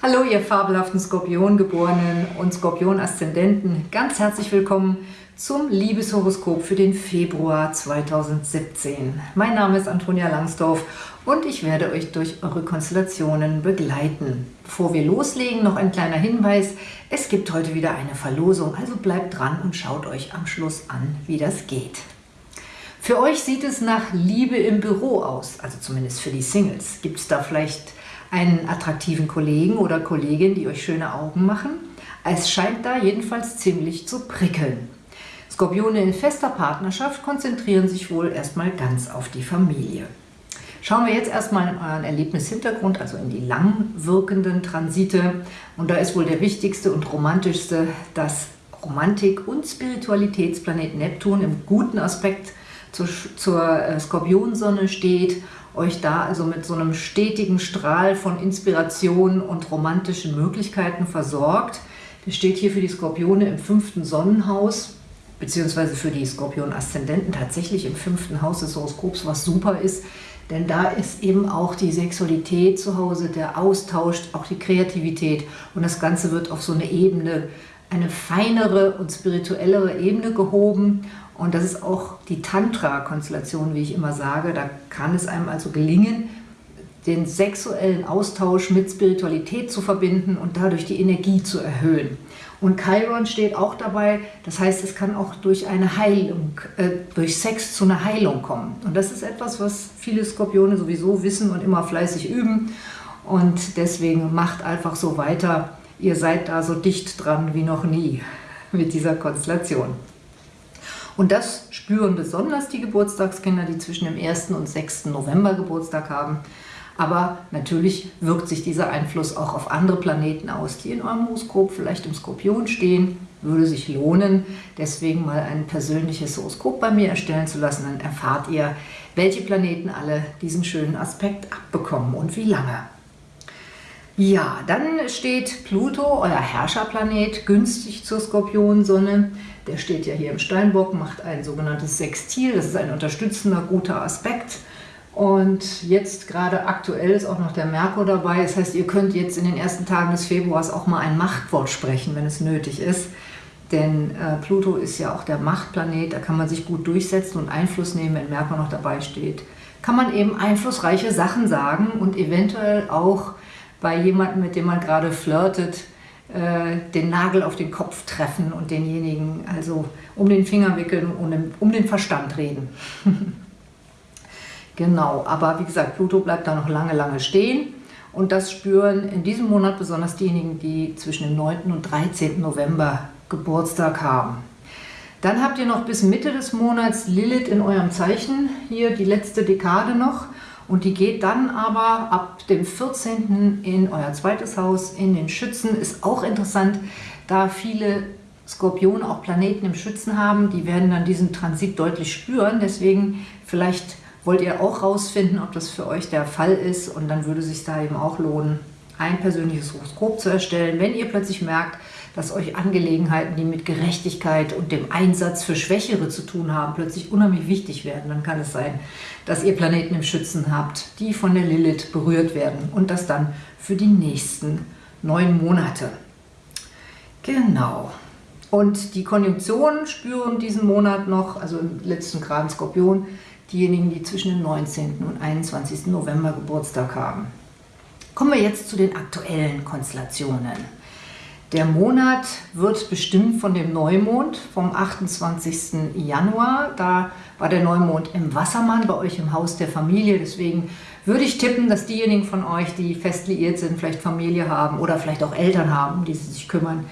Hallo ihr fabelhaften Skorpiongeborenen und Skorpion-Aszendenten, ganz herzlich willkommen zum Liebeshoroskop für den Februar 2017. Mein Name ist Antonia Langsdorf und ich werde euch durch eure Konstellationen begleiten. Bevor wir loslegen, noch ein kleiner Hinweis. Es gibt heute wieder eine Verlosung, also bleibt dran und schaut euch am Schluss an, wie das geht. Für euch sieht es nach Liebe im Büro aus, also zumindest für die Singles. Gibt es da vielleicht einen attraktiven Kollegen oder Kollegin, die euch schöne Augen machen. Es scheint da jedenfalls ziemlich zu prickeln. Skorpione in fester Partnerschaft konzentrieren sich wohl erstmal ganz auf die Familie. Schauen wir jetzt erstmal in euren Erlebnishintergrund, also in die lang wirkenden Transite. Und da ist wohl der wichtigste und romantischste, dass Romantik und Spiritualitätsplanet Neptun im guten Aspekt zur, zur äh, Skorpionsonne steht euch da also mit so einem stetigen Strahl von Inspiration und romantischen Möglichkeiten versorgt. Der steht hier für die Skorpione im fünften Sonnenhaus, beziehungsweise für die Skorpion-Aszendenten tatsächlich im fünften Haus des Horoskops, was super ist, denn da ist eben auch die Sexualität zu Hause, der Austausch, auch die Kreativität. Und das Ganze wird auf so eine Ebene, eine feinere und spirituellere Ebene gehoben und das ist auch die Tantra-Konstellation, wie ich immer sage. Da kann es einem also gelingen, den sexuellen Austausch mit Spiritualität zu verbinden und dadurch die Energie zu erhöhen. Und Chiron steht auch dabei, das heißt, es kann auch durch eine Heilung, äh, durch Sex zu einer Heilung kommen. Und das ist etwas, was viele Skorpione sowieso wissen und immer fleißig üben. Und deswegen macht einfach so weiter. Ihr seid da so dicht dran wie noch nie mit dieser Konstellation. Und das spüren besonders die Geburtstagskinder, die zwischen dem 1. und 6. November Geburtstag haben. Aber natürlich wirkt sich dieser Einfluss auch auf andere Planeten aus, die in eurem Horoskop vielleicht im Skorpion stehen. Würde sich lohnen, deswegen mal ein persönliches Horoskop bei mir erstellen zu lassen. Dann erfahrt ihr, welche Planeten alle diesen schönen Aspekt abbekommen und wie lange. Ja, dann steht Pluto, euer Herrscherplanet, günstig zur Skorpionsonne. Der steht ja hier im Steinbock, macht ein sogenanntes Sextil. Das ist ein unterstützender, guter Aspekt. Und jetzt gerade aktuell ist auch noch der Merkur dabei. Das heißt, ihr könnt jetzt in den ersten Tagen des Februars auch mal ein Machtwort sprechen, wenn es nötig ist. Denn äh, Pluto ist ja auch der Machtplanet, da kann man sich gut durchsetzen und Einfluss nehmen, wenn Merkur noch dabei steht. Kann man eben einflussreiche Sachen sagen und eventuell auch bei jemandem, mit dem man gerade flirtet, äh, den Nagel auf den Kopf treffen und denjenigen also um den Finger wickeln und um, um den Verstand reden. genau, aber wie gesagt, Pluto bleibt da noch lange, lange stehen. Und das spüren in diesem Monat besonders diejenigen, die zwischen dem 9. und 13. November Geburtstag haben. Dann habt ihr noch bis Mitte des Monats Lilith in eurem Zeichen, hier die letzte Dekade noch. Und die geht dann aber ab dem 14. in euer zweites Haus, in den Schützen. Ist auch interessant, da viele Skorpione auch Planeten im Schützen haben. Die werden dann diesen Transit deutlich spüren. Deswegen vielleicht wollt ihr auch rausfinden, ob das für euch der Fall ist. Und dann würde es sich da eben auch lohnen, ein persönliches Horoskop zu erstellen. Wenn ihr plötzlich merkt, dass euch Angelegenheiten, die mit Gerechtigkeit und dem Einsatz für Schwächere zu tun haben, plötzlich unheimlich wichtig werden, dann kann es sein, dass ihr Planeten im Schützen habt, die von der Lilith berührt werden und das dann für die nächsten neun Monate. Genau. Und die Konjunktionen spüren diesen Monat noch, also im letzten Grad Skorpion, diejenigen, die zwischen dem 19. und 21. November Geburtstag haben. Kommen wir jetzt zu den aktuellen Konstellationen. Der Monat wird bestimmt von dem Neumond vom 28. Januar. Da war der Neumond im Wassermann bei euch im Haus der Familie. Deswegen würde ich tippen, dass diejenigen von euch, die fest liiert sind, vielleicht Familie haben oder vielleicht auch Eltern haben, um die sie sich kümmern,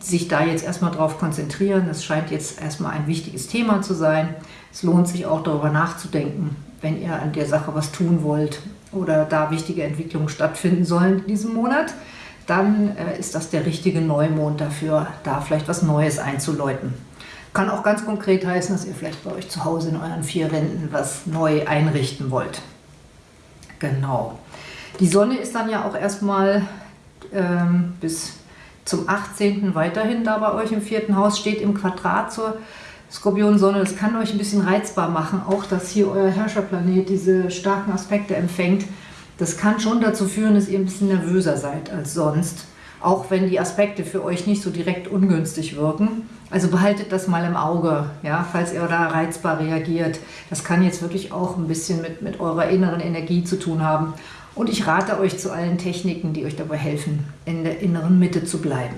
sich da jetzt erstmal drauf konzentrieren. Das scheint jetzt erstmal ein wichtiges Thema zu sein. Es lohnt sich auch darüber nachzudenken, wenn ihr an der Sache was tun wollt oder da wichtige Entwicklungen stattfinden sollen in diesem Monat dann äh, ist das der richtige Neumond dafür, da vielleicht was Neues einzuläuten. Kann auch ganz konkret heißen, dass ihr vielleicht bei euch zu Hause in euren vier Wänden was neu einrichten wollt. Genau. Die Sonne ist dann ja auch erstmal ähm, bis zum 18. weiterhin da bei euch im vierten Haus, steht im Quadrat zur Skorpion-Sonne. Das kann euch ein bisschen reizbar machen, auch dass hier euer Herrscherplanet diese starken Aspekte empfängt Das kann schon dazu führen, dass ihr ein bisschen nervöser seid als sonst, auch wenn die Aspekte für euch nicht so direkt ungünstig wirken. Also behaltet das mal im Auge, ja, falls ihr da reizbar reagiert. Das kann jetzt wirklich auch ein bisschen mit, mit eurer inneren Energie zu tun haben. Und ich rate euch zu allen Techniken, die euch dabei helfen, in der inneren Mitte zu bleiben.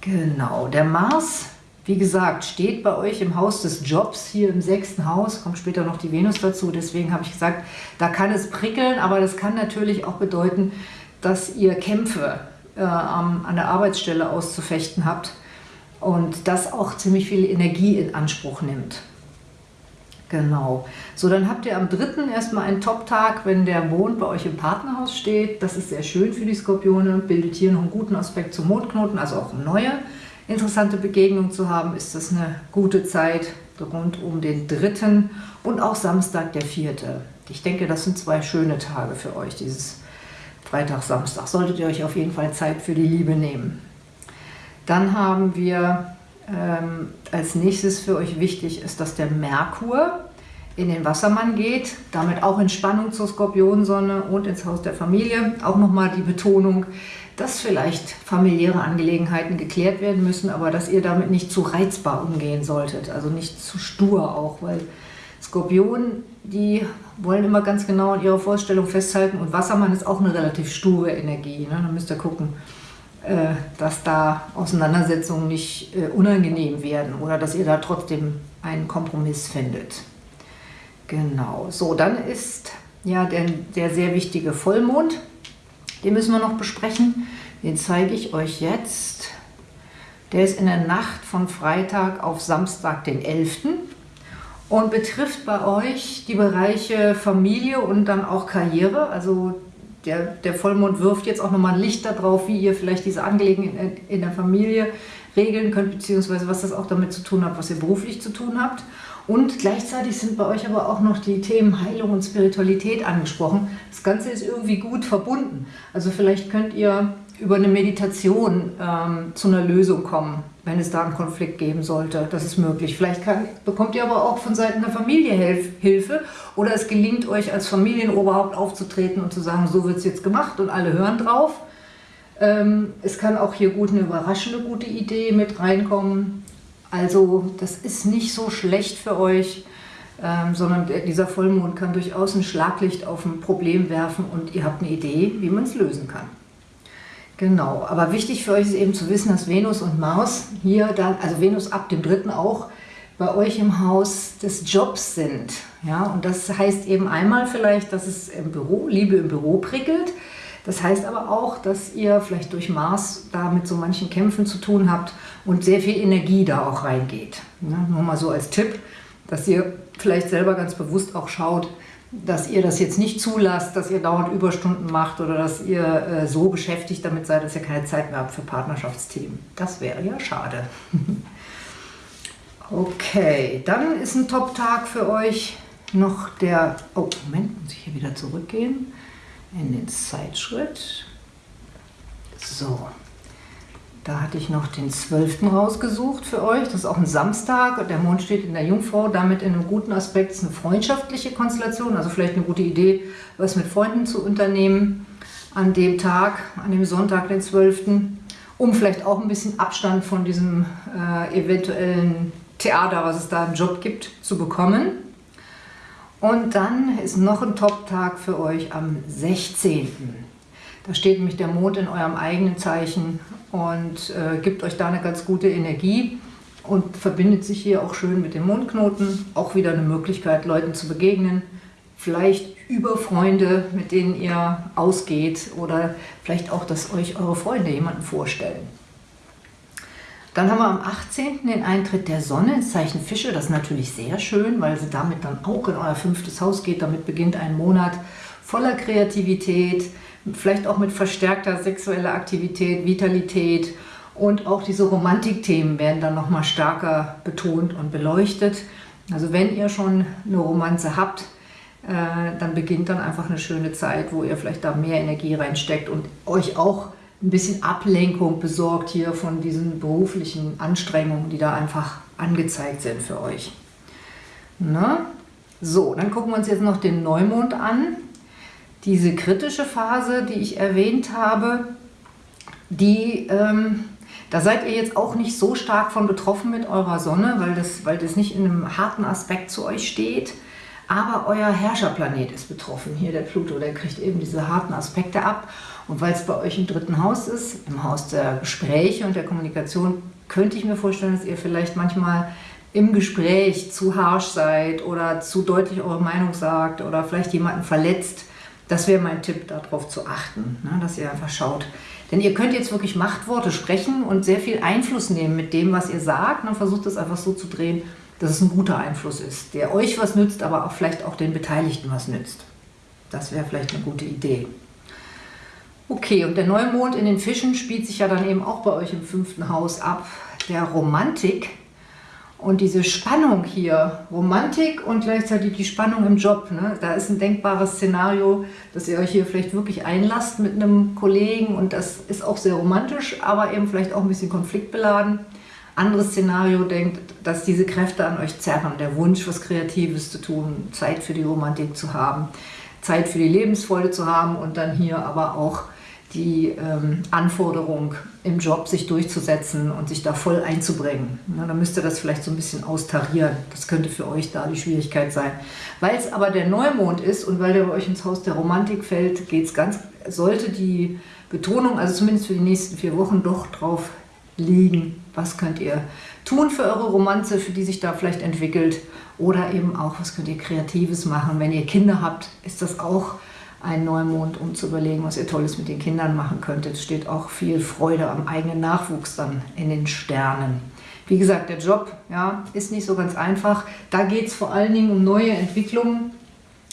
Genau, der Mars, wie gesagt, steht bei euch im Haus des Jobs, hier im sechsten Haus, kommt später noch die Venus dazu, deswegen habe ich gesagt, da kann es prickeln, aber das kann natürlich auch bedeuten, dass ihr Kämpfe äh, an der Arbeitsstelle auszufechten habt und das auch ziemlich viel Energie in Anspruch nimmt. Genau. So, dann habt ihr am 3. erstmal einen Top-Tag, wenn der Mond bei euch im Partnerhaus steht. Das ist sehr schön für die Skorpione, bildet hier noch einen guten Aspekt zum Mondknoten, also auch eine neue interessante Begegnung zu haben, ist das eine gute Zeit rund um den 3. und auch Samstag der 4. Ich denke, das sind zwei schöne Tage für euch, dieses Freitag, Samstag. Solltet ihr euch auf jeden Fall Zeit für die Liebe nehmen. Dann haben wir ähm, als nächstes für euch wichtig ist, dass der Merkur in den Wassermann geht, damit auch in Spannung zur Skorpionsonne und ins Haus der Familie. Auch nochmal die Betonung, dass vielleicht familiäre Angelegenheiten geklärt werden müssen, aber dass ihr damit nicht zu reizbar umgehen solltet, also nicht zu stur auch, weil Skorpionen, die wollen immer ganz genau an ihrer Vorstellung festhalten und Wassermann ist auch eine relativ sture Energie. Ne? Da müsst ihr gucken, äh, dass da Auseinandersetzungen nicht äh, unangenehm werden oder dass ihr da trotzdem einen Kompromiss findet. Genau, so dann ist ja der, der sehr wichtige Vollmond, den müssen wir noch besprechen. Den zeige ich euch jetzt. Der ist in der Nacht von Freitag auf Samstag, den 11. und betrifft bei euch die Bereiche Familie und dann auch Karriere. Also der, der Vollmond wirft jetzt auch nochmal ein Licht darauf, wie ihr vielleicht diese Angelegenheiten in der Familie regeln könnt, beziehungsweise was das auch damit zu tun hat, was ihr beruflich zu tun habt. Und gleichzeitig sind bei euch aber auch noch die Themen Heilung und Spiritualität angesprochen. Das Ganze ist irgendwie gut verbunden. Also vielleicht könnt ihr über eine Meditation ähm, zu einer Lösung kommen, wenn es da einen Konflikt geben sollte. Das ist möglich. Vielleicht kann, bekommt ihr aber auch von Seiten der Familie Hilfe oder es gelingt euch als Familienoberhaupt aufzutreten und zu sagen, so wird es jetzt gemacht und alle hören drauf. Ähm, es kann auch hier gut eine überraschende gute Idee mit reinkommen. Also das ist nicht so schlecht für euch, ähm, sondern dieser Vollmond kann durchaus ein Schlaglicht auf ein Problem werfen und ihr habt eine Idee, wie man es lösen kann. Genau, aber wichtig für euch ist eben zu wissen, dass Venus und Mars hier dann, also Venus ab dem dritten auch, bei euch im Haus des Jobs sind. Ja, und das heißt eben einmal vielleicht, dass es im Büro, Liebe im Büro prickelt. Das heißt aber auch, dass ihr vielleicht durch Mars da mit so manchen Kämpfen zu tun habt und sehr viel Energie da auch reingeht. Ja, nur mal so als Tipp, dass ihr vielleicht selber ganz bewusst auch schaut, dass ihr das jetzt nicht zulasst, dass ihr dauernd Überstunden macht oder dass ihr äh, so beschäftigt damit seid, dass ihr keine Zeit mehr habt für Partnerschaftsthemen. Das wäre ja schade. okay, dann ist ein Top-Tag für euch noch der... Oh, Moment, muss ich hier wieder zurückgehen in den Zeitschritt. So, da hatte ich noch den 12. rausgesucht für euch. Das ist auch ein Samstag. Der Mond steht in der Jungfrau, damit in einem guten Aspekt. Ist eine freundschaftliche Konstellation, also vielleicht eine gute Idee, was mit Freunden zu unternehmen an dem Tag, an dem Sonntag, den 12., um vielleicht auch ein bisschen Abstand von diesem äh, eventuellen Theater, was es da im Job gibt, zu bekommen. Und dann ist noch ein Top-Tag für euch am 16. Da steht nämlich der Mond in eurem eigenen Zeichen und äh, gibt euch da eine ganz gute Energie und verbindet sich hier auch schön mit dem Mondknoten. Auch wieder eine Möglichkeit, Leuten zu begegnen. Vielleicht über Freunde, mit denen ihr ausgeht oder vielleicht auch, dass euch eure Freunde jemanden vorstellen. Dann haben wir am 18. den Eintritt der Sonne ins Zeichen Fische. Das ist natürlich sehr schön, weil sie damit dann auch in euer fünftes Haus geht. Damit beginnt ein Monat voller Kreativität, vielleicht auch mit verstärkter sexueller Aktivität, Vitalität und auch diese Romantikthemen werden dann nochmal stärker betont und beleuchtet. Also wenn ihr schon eine Romanze habt, äh, dann beginnt dann einfach eine schöne Zeit, wo ihr vielleicht da mehr Energie reinsteckt und euch auch ein bisschen Ablenkung besorgt hier von diesen beruflichen Anstrengungen, die da einfach angezeigt sind für euch. Na? So, dann gucken wir uns jetzt noch den Neumond an. Diese kritische Phase, die ich erwähnt habe, die, ähm, da seid ihr jetzt auch nicht so stark von betroffen mit eurer Sonne, weil das, weil das nicht in einem harten Aspekt zu euch steht. Aber euer Herrscherplanet ist betroffen. Hier der Pluto, der kriegt eben diese harten Aspekte ab. Und weil es bei euch im dritten Haus ist, im Haus der Gespräche und der Kommunikation, könnte ich mir vorstellen, dass ihr vielleicht manchmal im Gespräch zu harsch seid oder zu deutlich eure Meinung sagt oder vielleicht jemanden verletzt. Das wäre mein Tipp, darauf zu achten, ne? dass ihr einfach schaut. Denn ihr könnt jetzt wirklich Machtworte sprechen und sehr viel Einfluss nehmen mit dem, was ihr sagt. Und versucht es einfach so zu drehen, dass es ein guter Einfluss ist, der euch was nützt, aber auch vielleicht auch den Beteiligten was nützt. Das wäre vielleicht eine gute Idee. Okay, und der Neumond in den Fischen spielt sich ja dann eben auch bei euch im fünften Haus ab. Der Romantik und diese Spannung hier, Romantik und gleichzeitig die Spannung im Job. Ne? Da ist ein denkbares Szenario, dass ihr euch hier vielleicht wirklich einlasst mit einem Kollegen und das ist auch sehr romantisch, aber eben vielleicht auch ein bisschen konfliktbeladen. Anderes Szenario denkt, dass diese Kräfte an euch zerren, der Wunsch, was Kreatives zu tun, Zeit für die Romantik zu haben, Zeit für die Lebensfreude zu haben und dann hier aber auch die ähm, Anforderung im Job, sich durchzusetzen und sich da voll einzubringen. Ja, dann müsst ihr das vielleicht so ein bisschen austarieren. Das könnte für euch da die Schwierigkeit sein. Weil es aber der Neumond ist und weil der bei euch ins Haus der Romantik fällt, geht's ganz, sollte die Betonung, also zumindest für die nächsten vier Wochen, doch drauf liegen, was könnt ihr tun für eure Romanze, für die sich da vielleicht entwickelt oder eben auch, was könnt ihr Kreatives machen. Wenn ihr Kinder habt, ist das auch ein Neumond, um zu überlegen, was ihr Tolles mit den Kindern machen könntet. Es steht auch viel Freude am eigenen Nachwuchs dann in den Sternen. Wie gesagt, der Job ja, ist nicht so ganz einfach. Da geht es vor allen Dingen um neue Entwicklungen.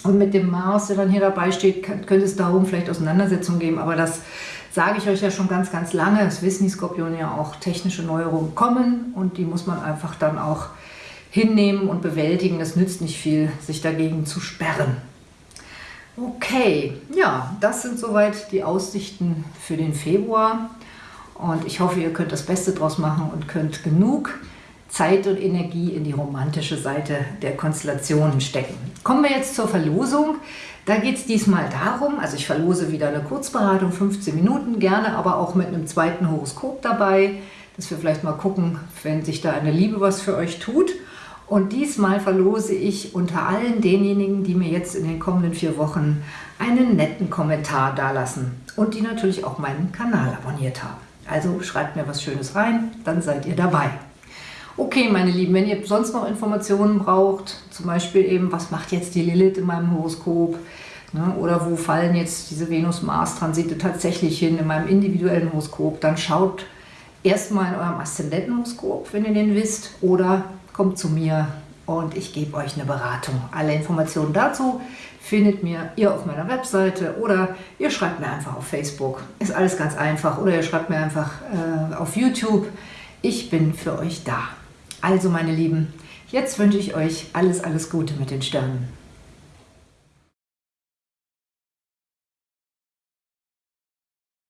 Und mit dem Mars, der dann hier dabei steht, könnte es darum vielleicht Auseinandersetzungen geben. Aber das sage ich euch ja schon ganz, ganz lange. Das wissen die Skorpione ja auch. Technische Neuerungen kommen und die muss man einfach dann auch hinnehmen und bewältigen. Das nützt nicht viel, sich dagegen zu sperren. Okay, ja, das sind soweit die Aussichten für den Februar. Und ich hoffe, ihr könnt das Beste draus machen und könnt genug Zeit und Energie in die romantische Seite der Konstellationen stecken. Kommen wir jetzt zur Verlosung. Da geht es diesmal darum, also ich verlose wieder eine Kurzberatung, 15 Minuten, gerne aber auch mit einem zweiten Horoskop dabei, dass wir vielleicht mal gucken, wenn sich da eine Liebe was für euch tut. Und diesmal verlose ich unter allen denjenigen, die mir jetzt in den kommenden vier Wochen einen netten Kommentar dalassen und die natürlich auch meinen Kanal abonniert haben. Also schreibt mir was Schönes rein, dann seid ihr dabei. Okay, meine Lieben, wenn ihr sonst noch Informationen braucht, zum Beispiel eben, was macht jetzt die Lilith in meinem Horoskop, ne, oder wo fallen jetzt diese Venus-Mars-Transite tatsächlich hin in meinem individuellen Horoskop, dann schaut erstmal in eurem Aszendentenhoroskop, wenn ihr den wisst, oder kommt zu mir und ich gebe euch eine Beratung. Alle Informationen dazu findet mir ihr auf meiner Webseite oder ihr schreibt mir einfach auf Facebook. Ist alles ganz einfach. Oder ihr schreibt mir einfach äh, auf YouTube. Ich bin für euch da. Also meine Lieben, jetzt wünsche ich euch alles, alles Gute mit den Sternen.